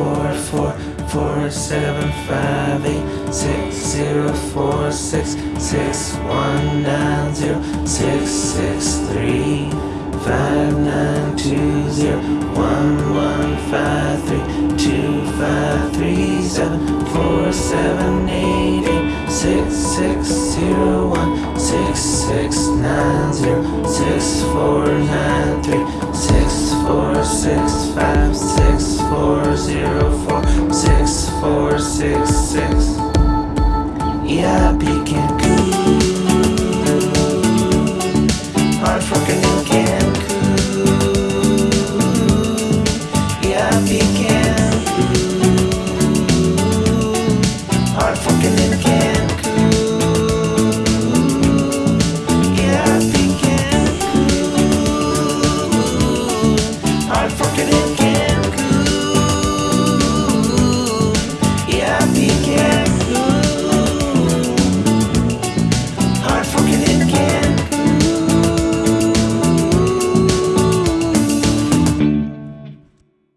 four four four seven five eight six zero four six six one nine zero six six three five nine two zero one one five three two five three seven four seven eight eight six six zero one six six nine zero six four nine three six zero four six four six six. Yeah, begin